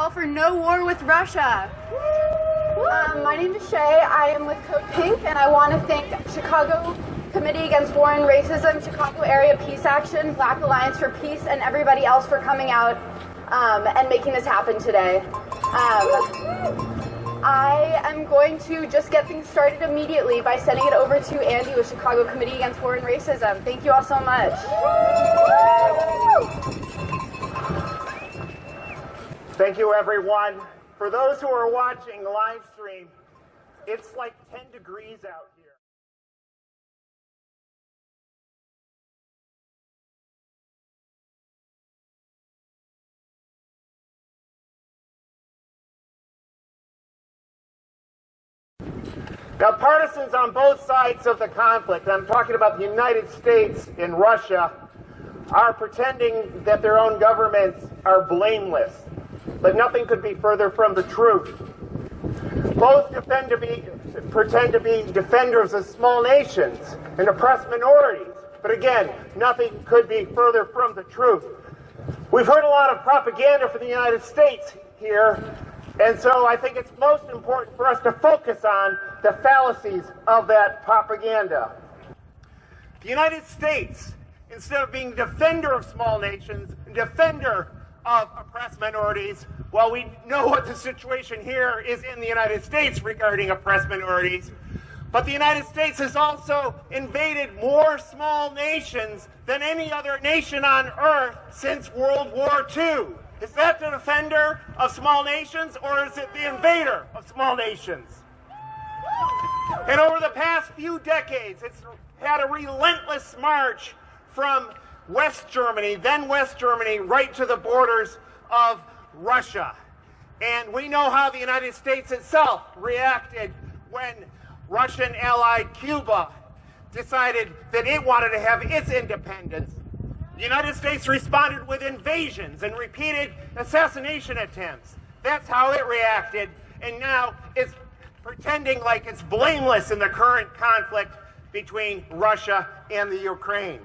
call for no war with Russia. Um, my name is Shay. I am with Code Pink, and I want to thank Chicago Committee Against War and Racism, Chicago Area Peace Action, Black Alliance for Peace, and everybody else for coming out um, and making this happen today. Um, I am going to just get things started immediately by sending it over to Andy with Chicago Committee Against War and Racism. Thank you all so much. Thank you, everyone. For those who are watching live stream, it's like 10 degrees out here. Now, partisans on both sides of the conflict, I'm talking about the United States and Russia, are pretending that their own governments are blameless. But nothing could be further from the truth. Both to be, pretend to be defenders of small nations and oppressed minorities. But again, nothing could be further from the truth. We've heard a lot of propaganda for the United States here, and so I think it's most important for us to focus on the fallacies of that propaganda. The United States, instead of being defender of small nations, defender of oppressed minorities, while we know what the situation here is in the United States regarding oppressed minorities, but the United States has also invaded more small nations than any other nation on earth since World War II. Is that the defender of small nations or is it the invader of small nations? And over the past few decades, it's had a relentless march from West Germany, then West Germany, right to the borders of Russia. And we know how the United States itself reacted when Russian ally Cuba decided that it wanted to have its independence. The United States responded with invasions and repeated assassination attempts. That's how it reacted, and now it's pretending like it's blameless in the current conflict between Russia and the Ukraine.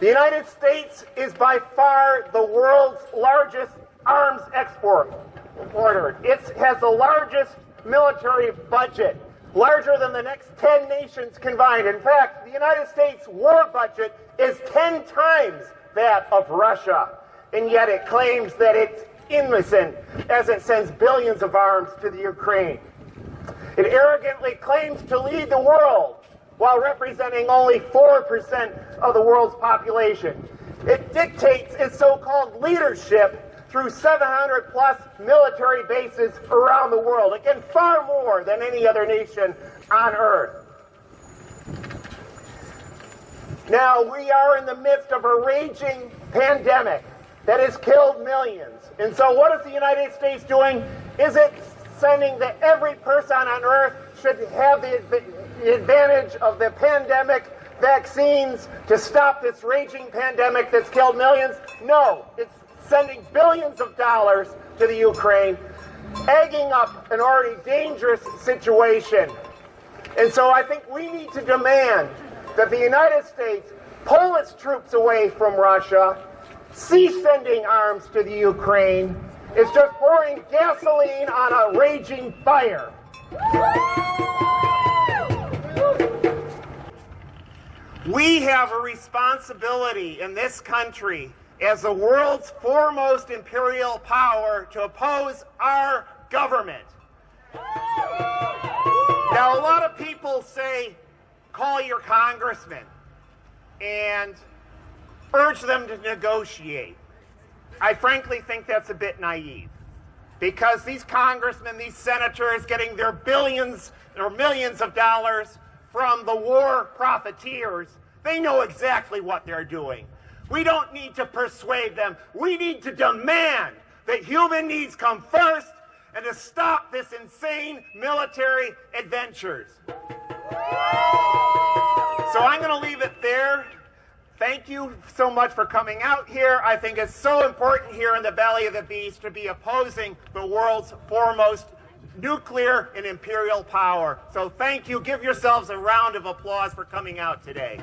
The United States is by far the world's largest arms export exporter. It has the largest military budget larger than the next 10 nations combined. In fact, the United States war budget is 10 times that of Russia, and yet it claims that it's innocent as it sends billions of arms to the Ukraine. It arrogantly claims to lead the world while representing only 4% of the world's population. It dictates its so-called leadership through 700 plus military bases around the world. Again, far more than any other nation on earth. Now, we are in the midst of a raging pandemic that has killed millions. And so, what is the United States doing? Is it sending that every person on earth should have the, advantage of the pandemic vaccines to stop this raging pandemic that's killed millions? No, it's sending billions of dollars to the Ukraine, egging up an already dangerous situation. And so I think we need to demand that the United States pull its troops away from Russia, cease sending arms to the Ukraine. It's just pouring gasoline on a raging fire. We have a responsibility in this country as the world's foremost imperial power to oppose our government. Now, a lot of people say, call your congressman and urge them to negotiate. I frankly think that's a bit naive because these congressmen, these senators getting their billions or millions of dollars from the war profiteers, they know exactly what they're doing. We don't need to persuade them. We need to demand that human needs come first and to stop this insane military adventures. So I'm going to leave it there. Thank you so much for coming out here. I think it's so important here in the belly of the beast to be opposing the world's foremost nuclear and imperial power. So thank you. Give yourselves a round of applause for coming out today.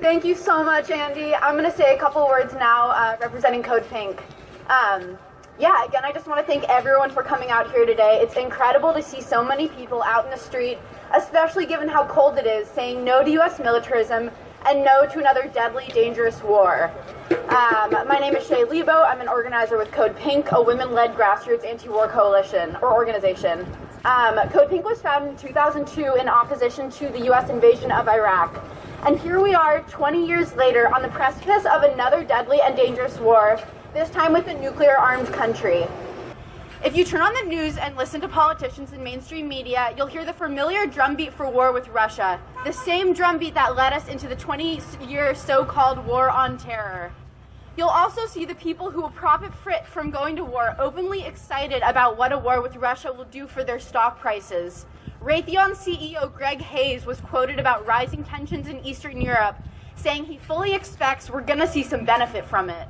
Thank you so much, Andy. I'm going to say a couple words now uh, representing Code Pink. Um, yeah, again, I just want to thank everyone for coming out here today. It's incredible to see so many people out in the street, especially given how cold it is, saying no to U.S. militarism and no to another deadly, dangerous war. Um, my name is Shay Lebo. I'm an organizer with Code Pink, a women-led grassroots anti-war coalition or organization. Um, Code Pink was founded in 2002 in opposition to the U.S. invasion of Iraq. And here we are 20 years later on the precipice of another deadly and dangerous war, this time with a nuclear armed country. If you turn on the news and listen to politicians and mainstream media, you'll hear the familiar drumbeat for war with Russia, the same drumbeat that led us into the 20 year so called war on terror. You'll also see the people who will profit from going to war openly excited about what a war with Russia will do for their stock prices. Raytheon CEO Greg Hayes was quoted about rising tensions in Eastern Europe, saying he fully expects we're going to see some benefit from it.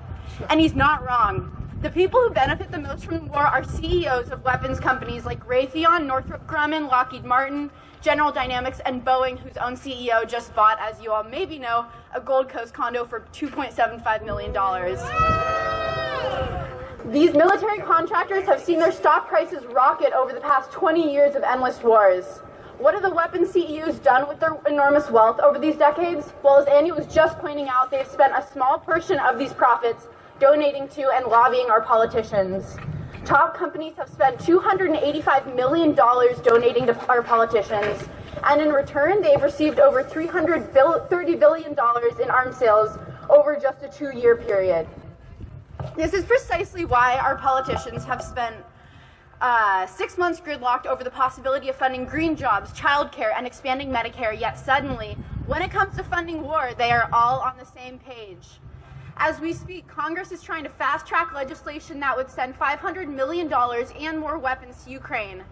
And he's not wrong. The people who benefit the most from the war are CEOs of weapons companies like Raytheon, Northrop Grumman, Lockheed Martin, General Dynamics, and Boeing, whose own CEO just bought, as you all maybe know, a Gold Coast condo for $2.75 million. These military contractors have seen their stock prices rocket over the past 20 years of endless wars. What have the weapons CEOs done with their enormous wealth over these decades? Well, as Andy was just pointing out, they've spent a small portion of these profits donating to and lobbying our politicians. Top companies have spent $285 million donating to our politicians, and in return, they've received over $330 billion in arms sales over just a two year period. This is precisely why our politicians have spent uh, six months gridlocked over the possibility of funding green jobs, childcare, and expanding Medicare, yet suddenly, when it comes to funding war, they are all on the same page. As we speak, Congress is trying to fast track legislation that would send $500 million and more weapons to Ukraine.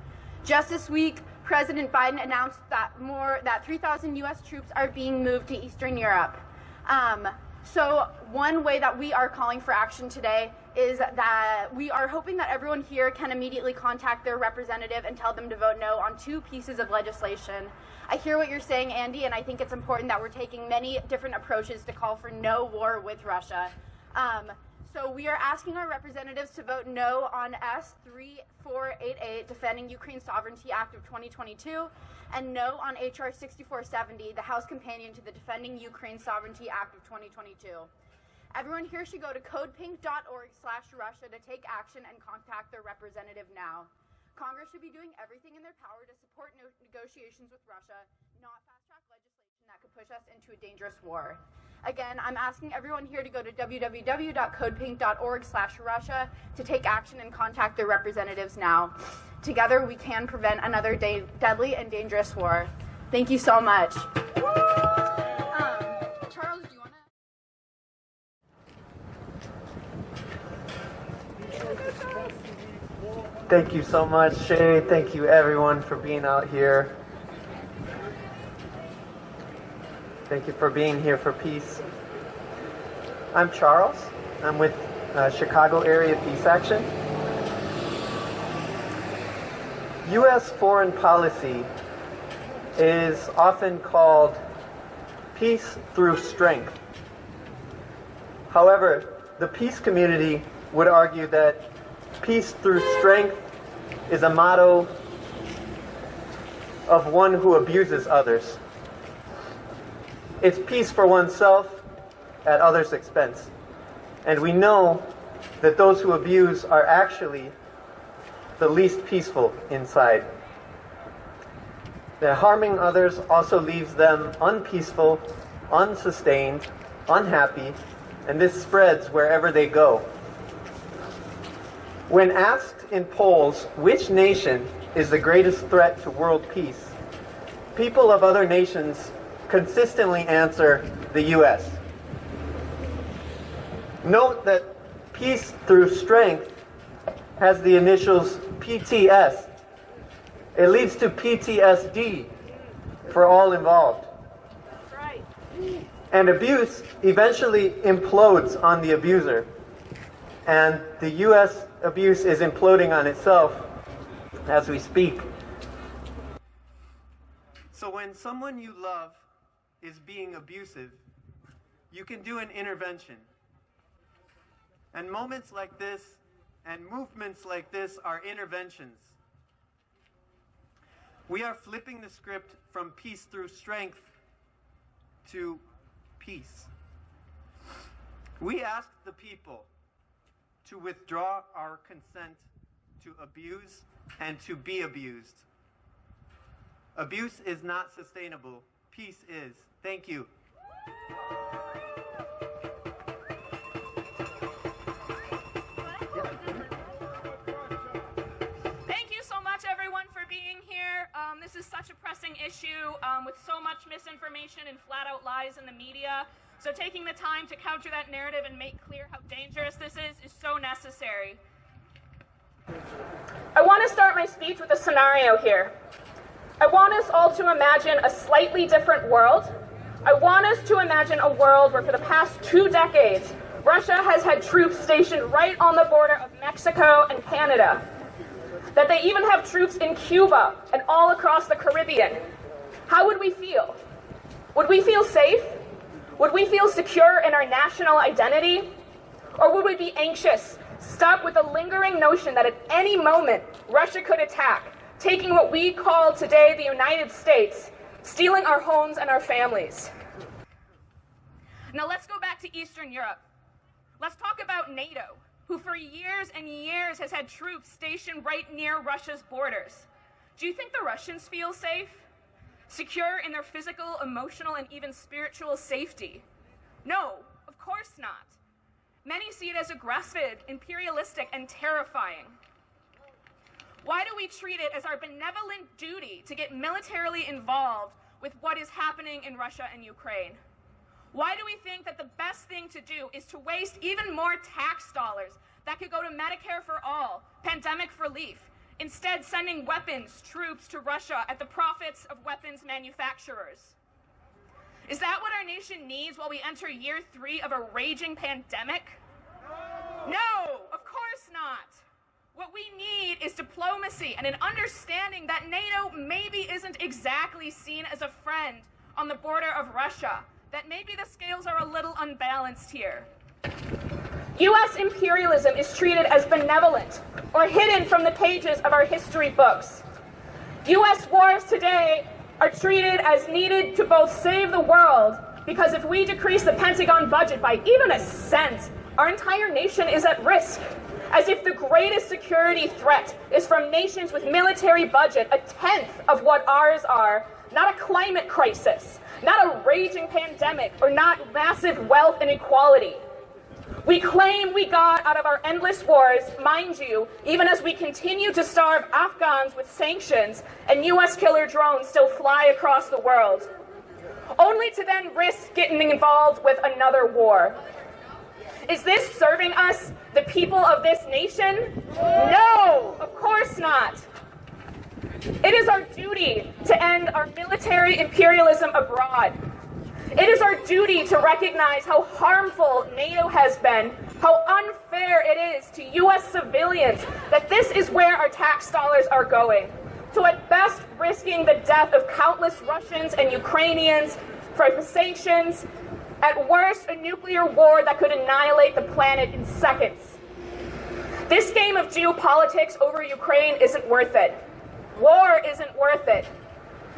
Just this week, President Biden announced that more that 3,000 U.S. troops are being moved to Eastern Europe. Um, so one way that we are calling for action today is that we are hoping that everyone here can immediately contact their representative and tell them to vote no on two pieces of legislation. I hear what you're saying, Andy, and I think it's important that we're taking many different approaches to call for no war with Russia. Um, so we are asking our representatives to vote no on S3488, Defending Ukraine Sovereignty Act of 2022, and no on HR 6470, the House companion to the Defending Ukraine Sovereignty Act of 2022. Everyone here should go to codepink.org slash Russia to take action and contact their representative now. Congress should be doing everything in their power to support no negotiations with Russia, not fast-track legislation that could push us into a dangerous war. Again, I'm asking everyone here to go to www.codepink.org slash Russia to take action and contact their representatives now. Together, we can prevent another deadly and dangerous war. Thank you so much. Um, Charles, do you want to? Thank you so much, Shay. Thank you, everyone, for being out here. Thank you for being here for peace. I'm Charles. I'm with uh, Chicago Area Peace Action. U.S. foreign policy is often called peace through strength. However, the peace community would argue that peace through strength is a motto of one who abuses others. It's peace for oneself at others' expense. And we know that those who abuse are actually the least peaceful inside. That harming others also leaves them unpeaceful, unsustained, unhappy, and this spreads wherever they go. When asked in polls which nation is the greatest threat to world peace, people of other nations consistently answer the U.S. Note that peace through strength has the initials PTS. It leads to PTSD for all involved. And abuse eventually implodes on the abuser. And the U.S. abuse is imploding on itself as we speak. So when someone you love is being abusive, you can do an intervention. And moments like this and movements like this are interventions. We are flipping the script from peace through strength to peace. We ask the people to withdraw our consent to abuse and to be abused. Abuse is not sustainable. Peace is. Thank you. Thank you so much, everyone, for being here. Um, this is such a pressing issue um, with so much misinformation and flat out lies in the media. So, taking the time to counter that narrative and make clear how dangerous this is is so necessary. I want to start my speech with a scenario here. I want us all to imagine a slightly different world. I want us to imagine a world where, for the past two decades, Russia has had troops stationed right on the border of Mexico and Canada. That they even have troops in Cuba and all across the Caribbean. How would we feel? Would we feel safe? Would we feel secure in our national identity? Or would we be anxious, stuck with the lingering notion that at any moment Russia could attack, taking what we call today the United States, stealing our homes and our families? Now let's go back to Eastern Europe. Let's talk about NATO, who for years and years has had troops stationed right near Russia's borders. Do you think the Russians feel safe? Secure in their physical, emotional, and even spiritual safety? No, of course not. Many see it as aggressive, imperialistic, and terrifying. Why do we treat it as our benevolent duty to get militarily involved with what is happening in Russia and Ukraine? Why do we think that the best thing to do is to waste even more tax dollars that could go to Medicare for all, pandemic relief, instead sending weapons, troops to Russia at the profits of weapons manufacturers? Is that what our nation needs while we enter year three of a raging pandemic? No, of course not. What we need is diplomacy and an understanding that NATO maybe isn't exactly seen as a friend on the border of Russia, that maybe the scales are a little unbalanced here. U.S. imperialism is treated as benevolent or hidden from the pages of our history books. U.S. wars today are treated as needed to both save the world, because if we decrease the Pentagon budget by even a cent, our entire nation is at risk. As if the greatest security threat is from nations with military budget a tenth of what ours are, not a climate crisis, not a raging pandemic, or not massive wealth inequality. We claim we got out of our endless wars, mind you, even as we continue to starve Afghans with sanctions and US killer drones still fly across the world, only to then risk getting involved with another war. Is this serving us, the people of this nation? No, of course not. It is our duty to end our military imperialism abroad it is our duty to recognize how harmful NATO has been, how unfair it is to U.S. civilians that this is where our tax dollars are going. To at best risking the death of countless Russians and Ukrainians for sanctions, at worst a nuclear war that could annihilate the planet in seconds. This game of geopolitics over Ukraine isn't worth it. War isn't worth it.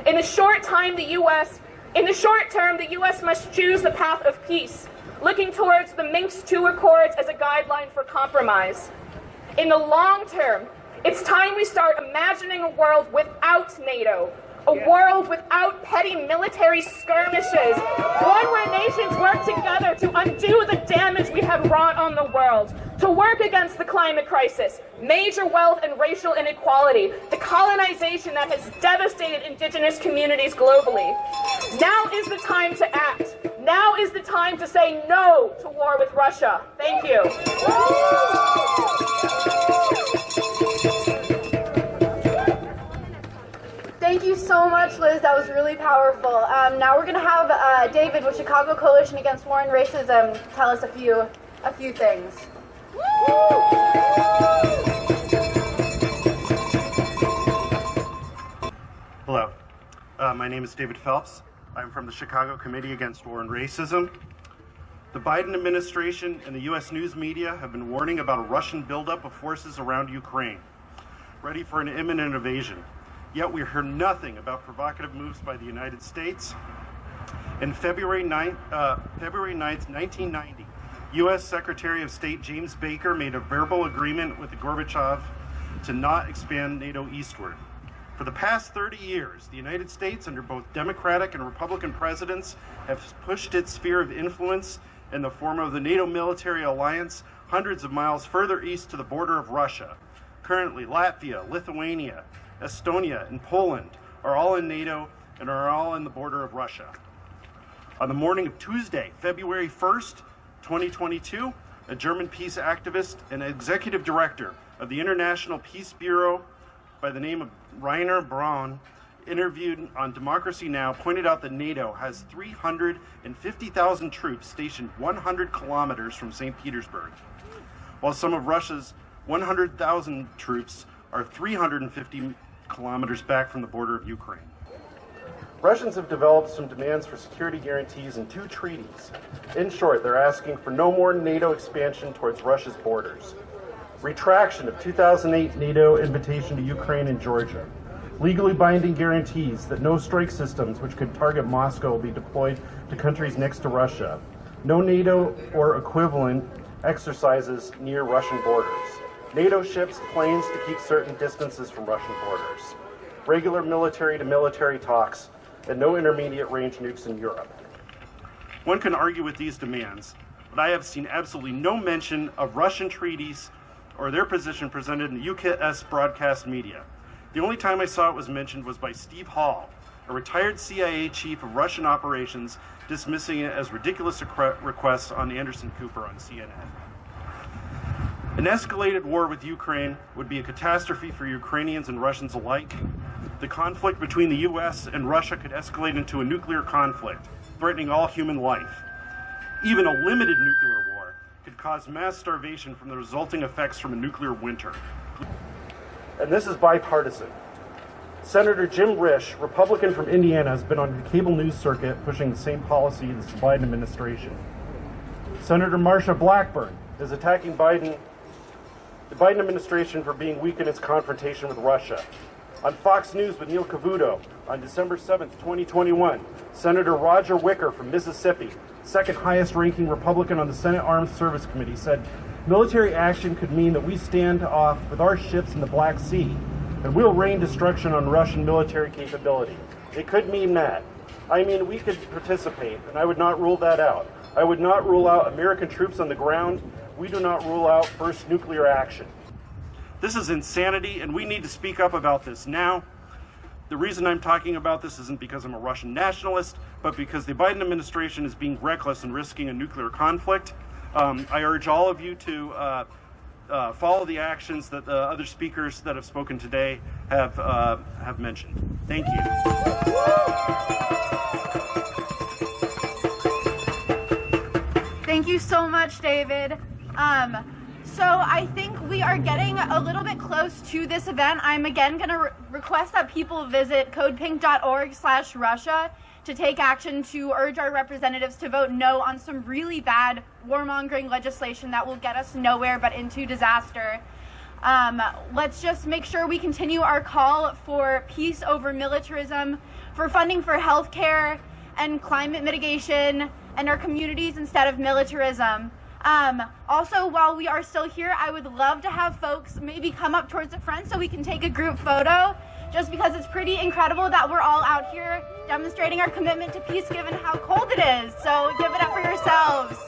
In the short time the U.S. In the short term, the U.S. must choose the path of peace, looking towards the Minsk II Accords as a guideline for compromise. In the long term, it's time we start imagining a world without NATO, a yeah. world without petty military skirmishes, one where nations work together to undo the damage we have wrought on the world, to work against the climate crisis, major wealth and racial inequality, the colonization that has devastated indigenous communities globally. Now is the time to act. Now is the time to say no to war with Russia. Thank you. Thank you so much, Liz. That was really powerful. Um, now we're going to have uh, David with Chicago Coalition Against War and Racism tell us a few, a few things. Hello, uh, my name is David Phelps. I'm from the Chicago Committee Against War and Racism. The Biden administration and the U.S. news media have been warning about a Russian buildup of forces around Ukraine, ready for an imminent invasion. Yet we hear nothing about provocative moves by the United States. In February 9th, uh, February 9th, 1990, U.S. Secretary of State James Baker made a verbal agreement with Gorbachev to not expand NATO eastward. For the past 30 years, the United States, under both Democratic and Republican presidents, have pushed its sphere of influence in the form of the NATO military alliance hundreds of miles further east to the border of Russia. Currently, Latvia, Lithuania, Estonia, and Poland are all in NATO and are all in the border of Russia. On the morning of Tuesday, February 1st, 2022, a German peace activist and executive director of the International Peace Bureau by the name of Reiner Braun, interviewed on Democracy Now!, pointed out that NATO has 350,000 troops stationed 100 kilometers from St. Petersburg, while some of Russia's 100,000 troops are 350 kilometers back from the border of Ukraine. Russians have developed some demands for security guarantees in two treaties. In short, they're asking for no more NATO expansion towards Russia's borders, retraction of 2008 NATO invitation to Ukraine and Georgia, legally binding guarantees that no strike systems which could target Moscow will be deployed to countries next to Russia, no NATO or equivalent exercises near Russian borders, NATO ships, planes to keep certain distances from Russian borders, regular military to military talks, and no intermediate range nukes in Europe. One can argue with these demands, but I have seen absolutely no mention of Russian treaties or their position presented in the UKS broadcast media. The only time I saw it was mentioned was by Steve Hall, a retired CIA chief of Russian operations, dismissing it as ridiculous requests on Anderson Cooper on CNN. An escalated war with Ukraine would be a catastrophe for Ukrainians and Russians alike. The conflict between the U.S. and Russia could escalate into a nuclear conflict, threatening all human life. Even a limited nuclear war could cause mass starvation from the resulting effects from a nuclear winter. And this is bipartisan. Senator Jim Risch, Republican from Indiana, has been on the cable news circuit pushing the same policy as the Biden administration. Senator Marsha Blackburn is attacking Biden the Biden administration for being weak in its confrontation with Russia. On Fox News with Neil Cavuto on December 7, 2021, Senator Roger Wicker from Mississippi, second highest ranking Republican on the Senate Armed Service Committee, said military action could mean that we stand off with our ships in the Black Sea and we'll rain destruction on Russian military capability. It could mean that. I mean, we could participate, and I would not rule that out. I would not rule out American troops on the ground we do not rule out first nuclear action. This is insanity, and we need to speak up about this now. The reason I'm talking about this isn't because I'm a Russian nationalist, but because the Biden administration is being reckless and risking a nuclear conflict. Um, I urge all of you to uh, uh, follow the actions that the other speakers that have spoken today have uh, have mentioned. Thank you. Thank you so much, David. Um, so I think we are getting a little bit close to this event. I'm again going to re request that people visit codepink.org slash Russia to take action to urge our representatives to vote no on some really bad warmongering legislation that will get us nowhere but into disaster. Um, let's just make sure we continue our call for peace over militarism, for funding for healthcare and climate mitigation, and our communities instead of militarism. Um, also, while we are still here, I would love to have folks maybe come up towards the front so we can take a group photo, just because it's pretty incredible that we're all out here demonstrating our commitment to peace given how cold it is. So give it up for yourselves.